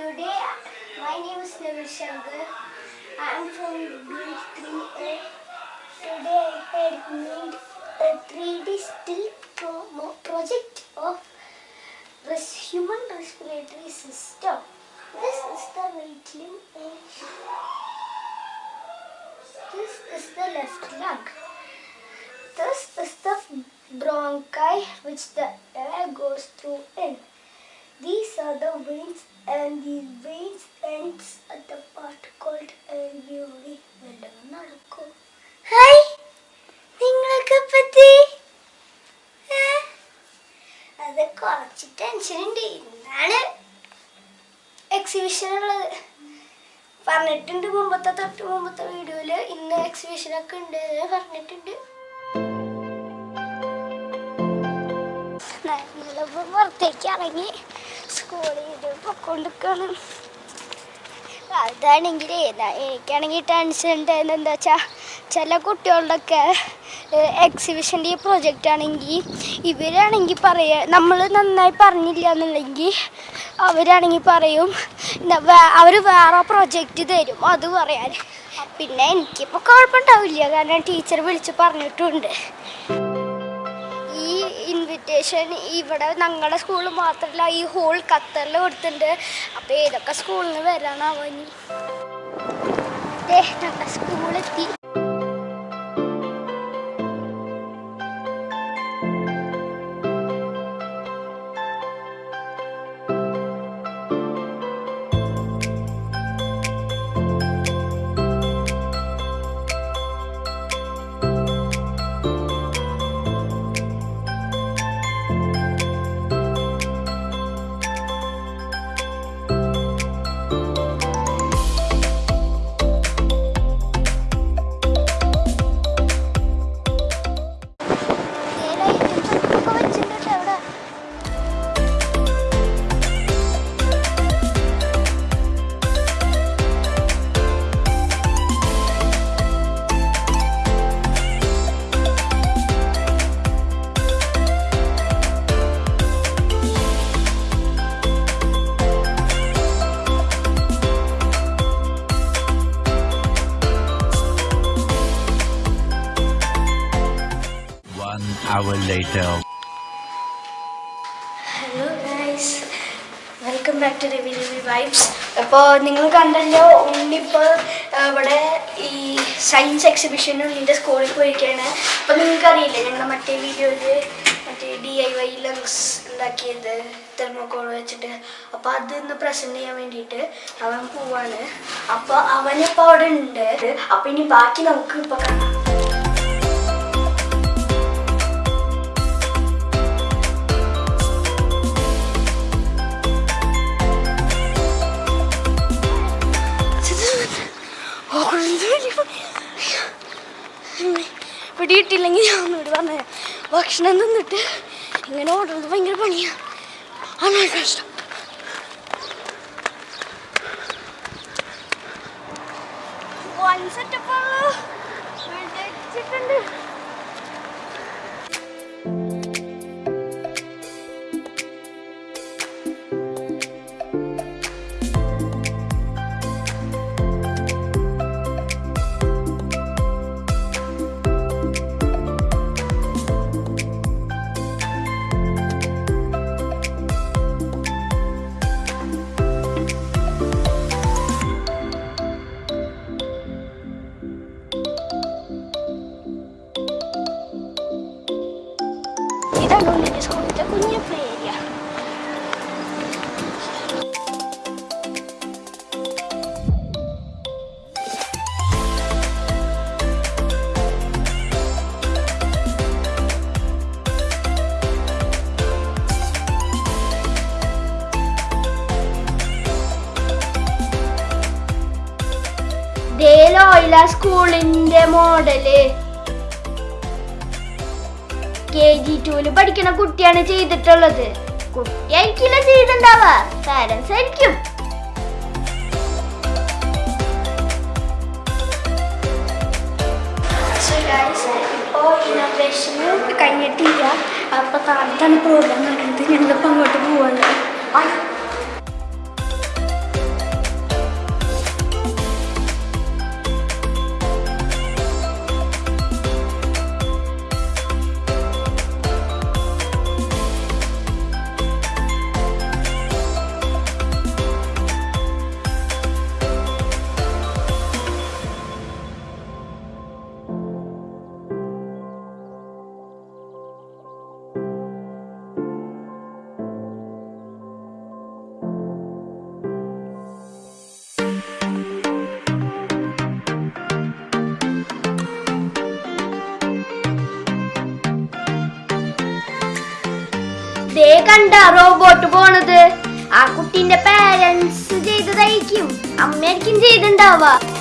Today, my name is Neville Shankar. I am from grade 3A. Today, I had made a 3D still pro- project of res- human respiratory system. This is the right limb. and eh? This is the left lung. This is the bronchi which the air goes through in. These are the veins and these veins ends at the part called alveoli. വല്ലതും നടക്കോ hi നിങ്ങളൊക്കെ പറ്റി? അത് കുറച്ച് tension ഇന്നാണ് exhibition ഉള്ളത്. പറഞ്ഞിട്ടുണ്ട് മുമ്പത്തെ തൊട്ട് മുമ്പത്തെ വീഡിയോയിൽ ഇന്ന് എക്സിബിഷൻ ഒക്കെ ഉണ്ട് പറഞ്ഞിട്ടുണ്ട്. പുറത്തേക്ക് ഇറങ്ങി. അതാണെങ്കിൽ എനിക്കാണെങ്കിൽ ടെൻഷൻ ഉണ്ടായിരുന്നത് എന്താ വെച്ചാൽ ചില കുട്ടികളുടെയൊക്കെ എക്സിബിഷന്റെ പ്രൊജക്റ്റ് ആണെങ്കിൽ ഇവരാണെങ്കിൽ പറയുക നമ്മൾ നന്നായി പറഞ്ഞില്ല എന്നുണ്ടെങ്കിൽ അവരാണെങ്കിൽ പറയും അവർ വേറെ പ്രൊജക്റ്റ് തരും. അത് പറയാൻ പിന്നെ എനിക്കിപ്പോൾ കുഴപ്പമുണ്ടാവില്ല കാരണം ടീച്ചർ വിളിച്ച് പറഞ്ഞിട്ടുണ്ട്. ഇൻവിറ്റേഷൻ ഇവിടെ ഞങ്ങളുടെ സ്കൂളിൽ മാത്രമല്ല ഈ ഹോൾ ഖത്തറിൽ കൊടുത്തിട്ടുണ്ട്. അപ്പോൾ ഏതൊക്കെ സ്കൂളിൽ നിന്ന് വരാനാവോ ഇനി ഞങ്ങളുടെ സ്കൂളെത്തി വൈബ്സ് അപ്പോൾ നിങ്ങൾ കണ്ടല്ലോ ഉണ്ണിപ്പോൾ ഇവിടെ ഈ സയൻസ് എക്സിബിഷനും ഉണ്ണിന്റെ സ്കൂളിൽ പോയിരിക്കുകയാണ് അപ്പോൾ നിങ്ങൾക്കറിയില്ലേ ഞങ്ങളുടെ മറ്റേ വീഡിയോയിൽ മറ്റേ ഡി ഐ വൈ ലങ്സ് ഉണ്ടാക്കിയത് തെർമോക്കോൾ വെച്ചിട്ട്. അപ്പോൾ അത് ഇന്ന് പ്രസന്റ് ചെയ്യാൻ വേണ്ടിയിട്ട് അവൻ പോവാണ്. അപ്പോൾ അവനിപ്പോൾ അവിടെ ഉണ്ട്. അപ്പോൾ ഇനി ബാക്കി നമുക്ക് ഇപ്പോൾ കാണാം. പിടിയിട്ടില്ലെങ്കിൽ ഞാൻ ഒന്നുകൂടി പറഞ്ഞു ഭക്ഷണം തിന്നിട്ട് ഇങ്ങനെ ഓടുന്നത് ഭയങ്കര പണിയാണ് അമ്മ കഷ്ടം വൺ സെറ്റപ്പ് ഇതാണ് ഉണ്ണിന്റെ സ്കൂളിലത്തെ കുഞ്ഞു പ്ലേ ഏരിയ ദേലോയില സ്കൂളിന്റെ മോഡൽ. ജി ടുവിൽ പഠിക്കുന്ന കുട്ടിയാണ് ചെയ്തിട്ടുള്ളത്. കുട്ടിയായിരിക്കില്ല ചെയ്തിട്ടുണ്ടാവുക. പാരൻസ് ആയിരിക്കും. കഴിഞ്ഞിട്ടില്ല. അപ്പോൾ താഴത്താണ് പ്രോഗ്രാം നടക്കുന്നത്. ഞങ്ങളിപ്പോൾ അങ്ങോട്ട് പോവാണ്. കണ്ട റോബോട്ട് പോണത്? ആ കുട്ടീന്റെ പാരന്റ്സ് ചെയ്തതായിരിക്കും. അമ്മയായിരിക്കും ചെയ്തിണ്ടാവുക.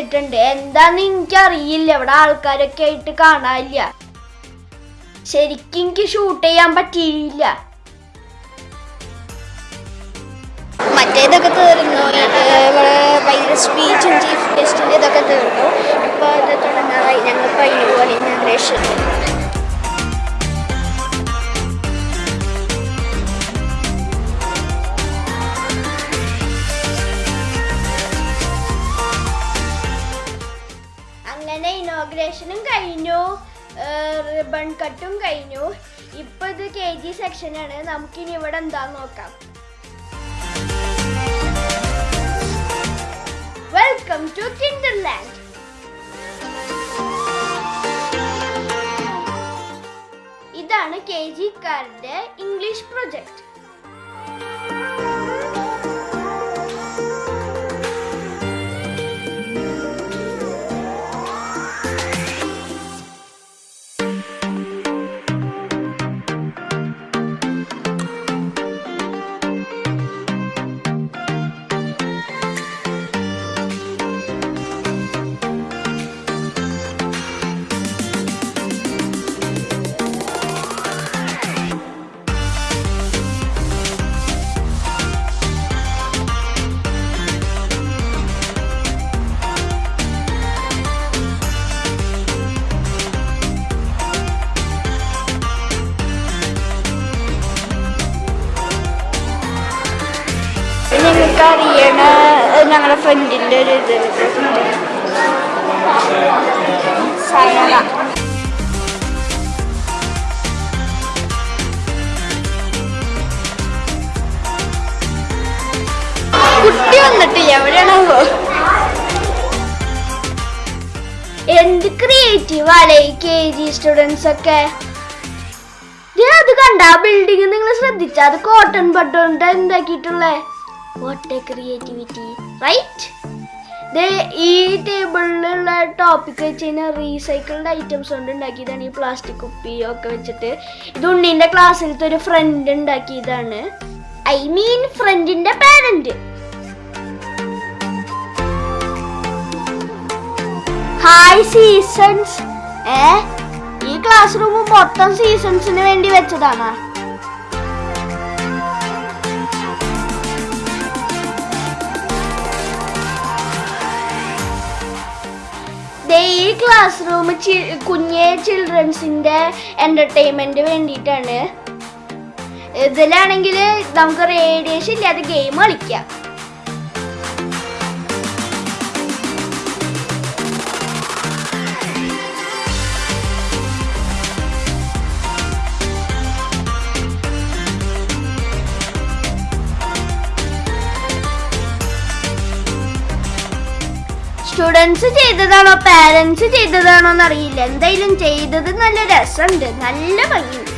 വെച്ചിട്ടുണ്ട്. എന്താന്ന് എനിക്കറിയില്ല. ഇവിടെ ആൾക്കാരൊക്കെ ആയിട്ട് കാണാനില്ല. ശരിക്കും എനിക്ക് ഷൂട്ട് ചെയ്യാൻ പറ്റിയില്ല. മറ്റേതൊക്കെ തീർന്നു. ഭയങ്കര സ്പീച്ചും ചീഫ് ഗസ്റ്റിന്റെ ഇതൊക്കെ തീർന്നു. ഇപ്പോൾ ഇത് തുടങ്ങാറായി. ഞങ്ങൾ കഴിഞ്ഞു പോലെ ഇനാഗ്രേഷൻ റിബൺ കട്ടും കഴിഞ്ഞു. ഇപ്പൊ ഇത് കെ ജി സെക്ഷനാണ് നമുക്കിനി ഇവിടെ എന്താ നോക്കാം. വെൽക്കം ടു കിൻഡർലാൻഡ് ഇതാണ് കെ ജിക്കാരുടെ ഇംഗ്ലീഷ് പ്രൊജക്ട് ഞങ്ങളുടെ ഫ്രണ്ടിന്റെ ഒരു ഇത് കുട്ടി വന്നിട്ടില്ല എവിടെയാണാവോ എന്ത് ക്രിയേറ്റീവ് അല്ലേ കെ ജി സ്റ്റുഡൻസ് ഒക്കെ? അത് കണ്ട ആ ബിൽഡിംഗ് നിങ്ങൾ ശ്രദ്ധിച്ച? അത് കോട്ടൺ ബട്ടോണ്ട് എന്താക്കിയിട്ടുള്ളേ? വാട്ട് ക്രിയേറ്റിവിറ്റി റൈറ്റ് ഈ ടേബിളിലുള്ള ടോപ്പിക് വെച്ച് കഴിഞ്ഞാൽ റീസൈക്കിൾഡ് ഐറ്റംസ് കൊണ്ട് ഉണ്ടാക്കിയതാണ് ഈ പ്ലാസ്റ്റിക് കുപ്പി ഒക്കെ വെച്ചിട്ട്. ഇത് ഉണ്ണീന്റെ ക്ലാസ്സിലത്തെ ഒരു ഫ്രണ്ട് ഉണ്ടാക്കിയതാണ്. ഐ മീൻ ഫ്രണ്ടിന്റെ പാരന്റ് ഹായ് സീസൺസ് ഏ? ഈ ക്ലാസ് റൂം മൊത്തം സീസൺസിന് വേണ്ടി വെച്ചതാണ്. ഈ ക്ലാസ് റൂം കുഞ്ഞെ ചിൽഡ്രൻസിന്റെ എന്റർടൈൻമെന്റ് വേണ്ടിയിട്ടാണ്. ഇതിലാണെങ്കിൽ നമുക്ക് റേഡിയേഷൻ ഇല്ലാതെ ഗെയിം കളിക്കാം. സ്റ്റുഡൻസ് ചെയ്തതാണോ? പാരൻസ് ചെയ്തതാണോ എന്നറിയില്ല എന്തായാലും ചെയ്തത് നല്ല രസമുണ്ട്. നല്ല ഭംഗിയുണ്ട്.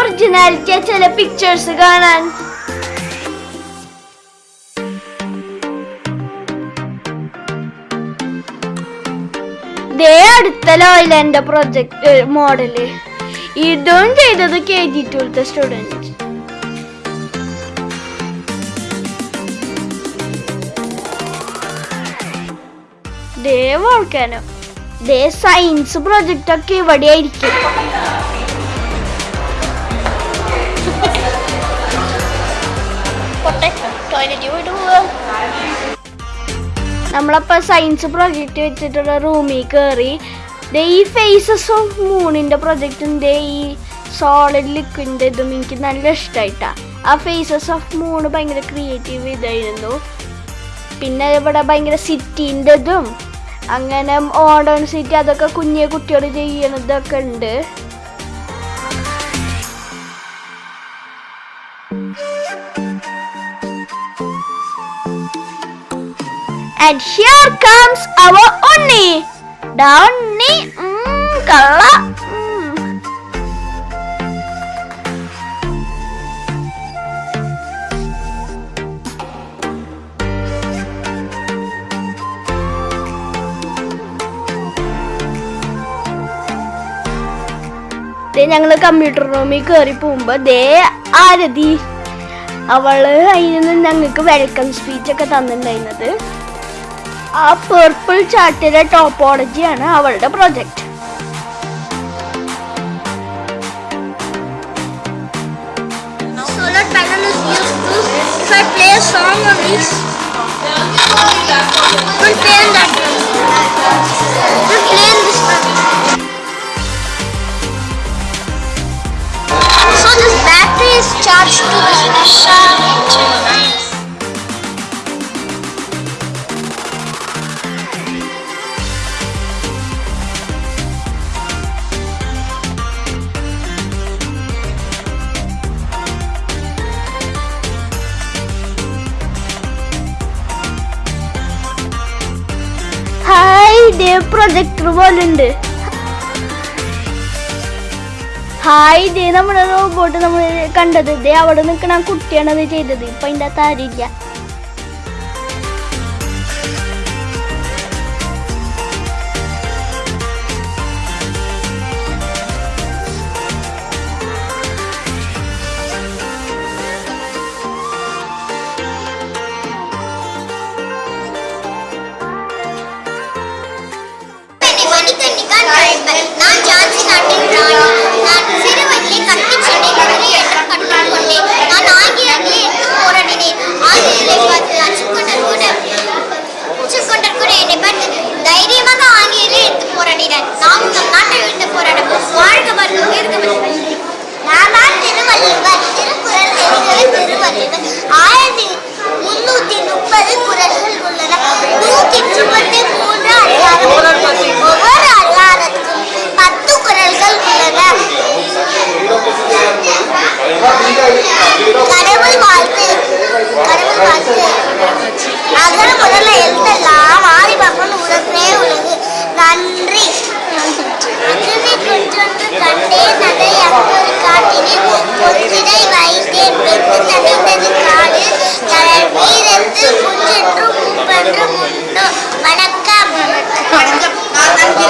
ഒറിജിനാലിറ്റിയാ ചില പിക്ചേഴ്സ് കാണാൻ. ദേ അടുത്ത ലോയിലെന്റെ പ്രൊജക്ട് മോഡൽ ഇതും ചെയ്തത് കെ ജി ടുത്തെ സ്റ്റുഡന്റ് ദേ വോൾക്കാനോ ദേ സയൻസ് പ്രൊജക്റ്റ് ഒക്കെ ഇവിടെ ആയിരിക്കും നമ്മളപ്പോ സയൻസ് പ്രൊജക്റ്റ് വെച്ചിട്ടുള്ള റൂമിൽ കയറി ദേ ഈ ഫേസസ് ഓഫ് മൂണിന്റെ പ്രൊജക്റ്റും ദേ ഈ സോളിഡ് ലിക്വിഡിന്റെ ഇതും എനിക്ക് നല്ല ഇഷ്ടമായിട്ടാ ആ ഫേസസ് ഓഫ് മൂണ് ഭയങ്കര ക്രിയേറ്റീവ് ഇതായിരുന്നു. പിന്നെ ഇവിടെ ഭയങ്കര സിറ്റീന്റെ ഇതും അങ്ങനെ മോഡേൺ സിറ്റി അതൊക്കെ കുഞ്ഞു കുട്ടികൾ ചെയ്യണതൊക്കെ ഉണ്ട്. And here comes our Unni. The Unni, mm, kala. mm. ദേ കമ്പ്യൂട്ടർ റൂമിൽ കയറി പോകുമ്പോ ദേ ആരതി അവൾ അതിൽ നിന്ന് ഞങ്ങൾക്ക് വെൽക്കം സ്പീച്ച് ഒക്കെ തന്നിട്ടുണ്ടായിരുന്നത് ആ പേർപ്പിൾ ചാർട്ടിലെ ടോപ്പോളജിയാണ് അവളുടെ project solar panel is used to if I play ഇതേ പോലെ ഉണ്ട്. ഹായ് ഇതേ നമ്മുടെ റോബോട്ട് നമ്മൾ കണ്ടത്. ഇതേ അവിടെ നിൽക്കണ കുട്ടിയാണത് ചെയ്തത്. ഇപ്പൊ അതിന്റെ അകത്ത് கடவுள் வாழ்த்து. கடவுள் வாழ்த்து. அகர முதல்ல எழுதலாம் ஆதி பாப்பன் உலகமே உலகு நன்றி. நன்றி கண்டே நகை அக்கொரு காட்டினே வைத்தேன். பெற்று வீரத்து குன்றென்றும் நான்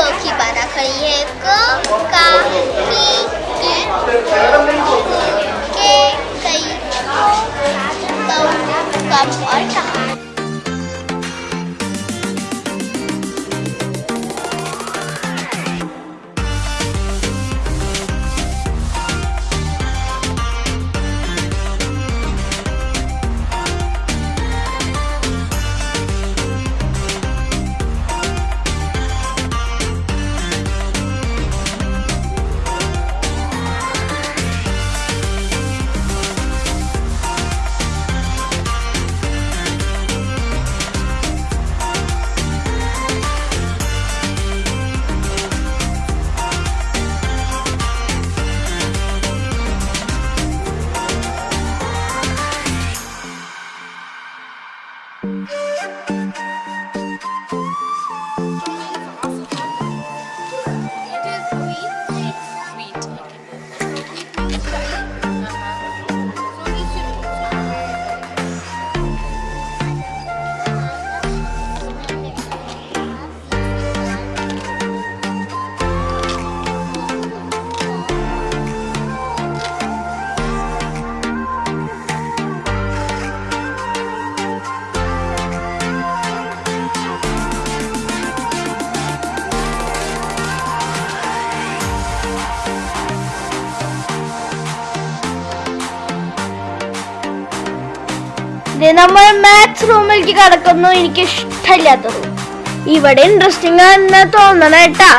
आर्या आर्या क की बाधा खड़ी है क का की की के कई कम और कहा ഇത് നമ്മൾ മാത്സ് റൂമിലേക്ക് കടക്കുന്നു. എനിക്ക് ഇഷ്ടമില്ലാത്ത റൂം ഇവിടെ ഇൻട്രസ്റ്റിംഗ് ആണെന്ന് തോന്നണ കേട്ടാ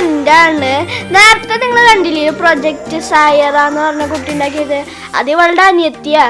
ഫ്രണ്ടാണ് നേരത്തെ നിങ്ങൾ കണ്ടില്ലേ പ്രൊജക്ട് സായറ എന്ന് പറഞ്ഞ കുട്ടി ഉണ്ടാക്കിയത്? അത് ഇവളുടെ അനിയത്തിയാ.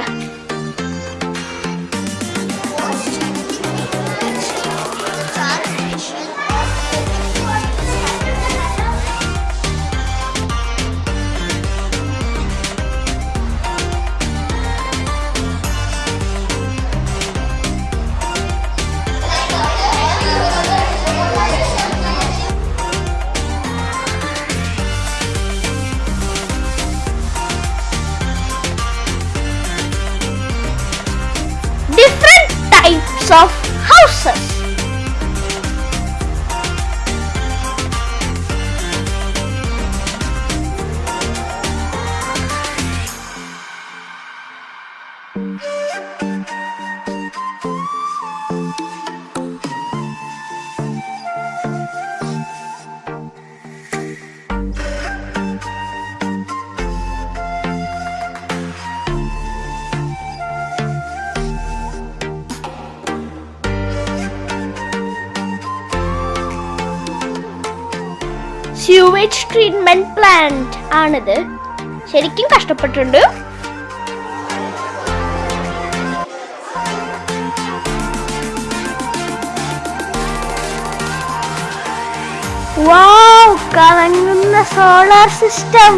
ട്രീറ്റ്മെന്റ് പ്ലാന്റ് ആണിത്. ശരിക്കും കഷ്ടപ്പെട്ടിട്ടുണ്ട്. കറങ്ങുന്ന സോളാർ സിസ്റ്റം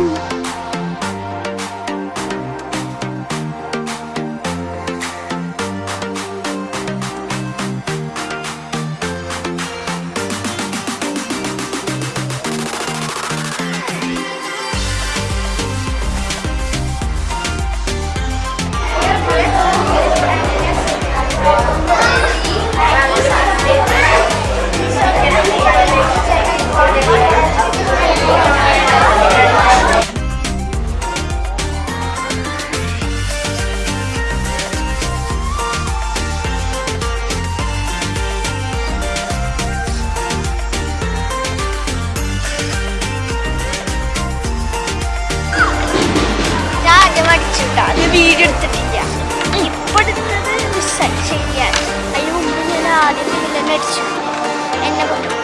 വീഡിയോ എടുത്തിട്ടില്ല ഇപ്പൊ എടുത്തത് ശരിയാണ് അതിന് മുമ്പ് ഞാൻ ആദ്യം അടിച്ചു. എന്നെ കൊണ്ടു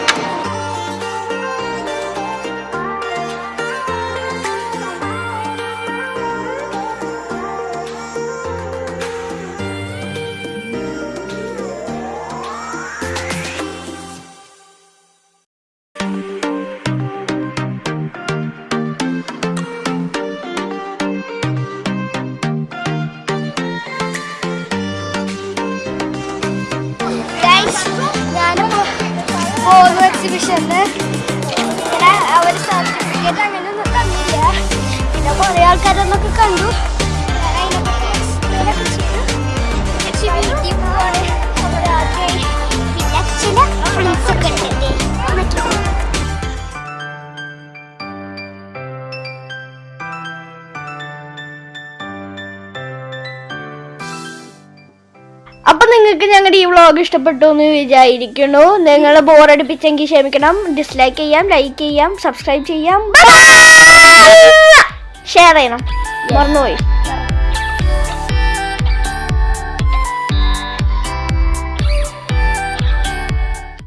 ദേ, കണ്ടു. അപ്പൊ നിങ്ങൾക്ക് ഞങ്ങളുടെ ഈ വ്ളോഗ് ഇഷ്ടപ്പെട്ടു എന്ന് വിചാരിക്കുന്നു. നിങ്ങൾ ബോറടിപ്പിച്ചെങ്കിൽ ക്ഷമിക്കണം. ഡിസ്ലൈക്ക് ചെയ്യാം ലൈക്ക് ചെയ്യാം സബ്സ്ക്രൈബ് ചെയ്യാം. ഷെയർ ചെയ്യണം. മറന്നുപോയി.